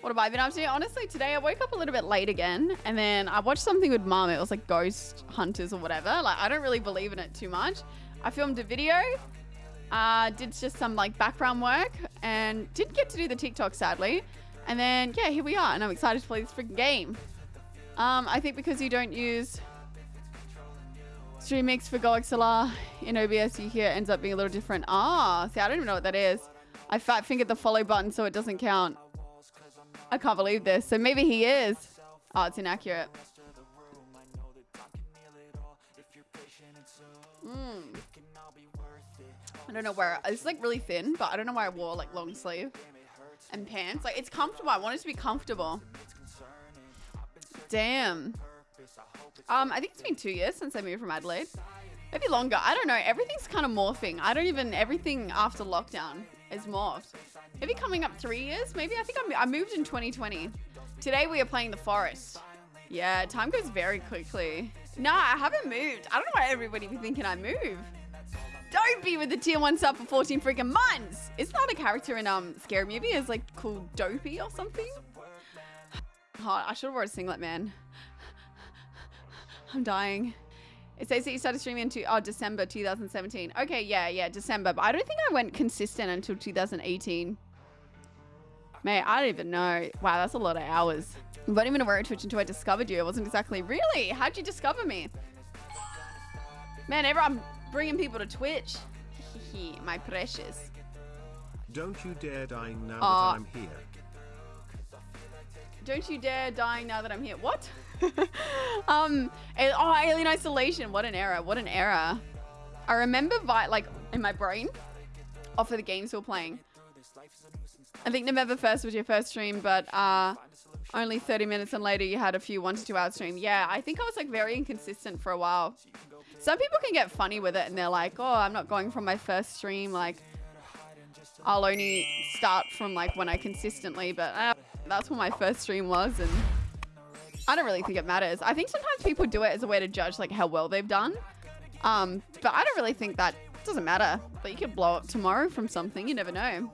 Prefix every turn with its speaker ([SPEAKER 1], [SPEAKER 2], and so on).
[SPEAKER 1] What have I been up to? Honestly, today I woke up a little bit late again, and then I watched something with mum. It was like Ghost Hunters or whatever. Like, I don't really believe in it too much. I filmed a video, uh, did just some like background work, and didn't get to do the TikTok sadly. And then, yeah, here we are, and I'm excited to play this freaking game. Um, I think because you don't use Stream Mix for GoXLR in OBS, you hear it ends up being a little different. Ah, see, I don't even know what that is. I fat fingered the follow button so it doesn't count. I can't believe this. So maybe he is. Oh, it's inaccurate. Mm. I don't know where it's like really thin, but I don't know why I wore like long sleeve and pants. Like it's comfortable. I want it to be comfortable. Damn. Um, I think it's been two years since I moved from Adelaide. Maybe longer. I don't know. Everything's kind of morphing. I don't even everything after lockdown is morphed. Maybe coming up three years, maybe? I think I'm, I moved in 2020. Today we are playing the forest. Yeah, time goes very quickly. Nah, I haven't moved. I don't know why everybody be thinking I move. Don't be with the tier one sub for 14 freaking months. It's not a character in um Scary Movie. It's like called Dopey or something. Hot. I should have wore a singlet, man. I'm dying. It says that you started streaming into oh December 2017. Okay, yeah, yeah, December. But I don't think I went consistent until 2018. Mate, I don't even know. Wow, that's a lot of hours. I wasn't even aware of Twitch until I discovered you. It wasn't exactly really. How'd you discover me? Man, everyone bringing people to Twitch. My precious.
[SPEAKER 2] Don't you dare dying now
[SPEAKER 1] Aw.
[SPEAKER 2] that I'm here.
[SPEAKER 1] Don't you dare dying now that I'm here. What? um, oh, Alien Isolation. What an era. What an era. I remember, vi- like, in my brain, off of the games we were playing. I think November 1st was your first stream, but uh, only 30 minutes and later you had a few one to two hour stream. Yeah, I think I was like very inconsistent for a while. Some people can get funny with it and they're like, oh, I'm not going from my first stream. Like, I'll only start from like when I consistently, but uh, that's when my first stream was. And I don't really think it matters. I think sometimes people do it as a way to judge like how well they've done. Um, but I don't really think that doesn't matter. But you could blow up tomorrow from something. You never know.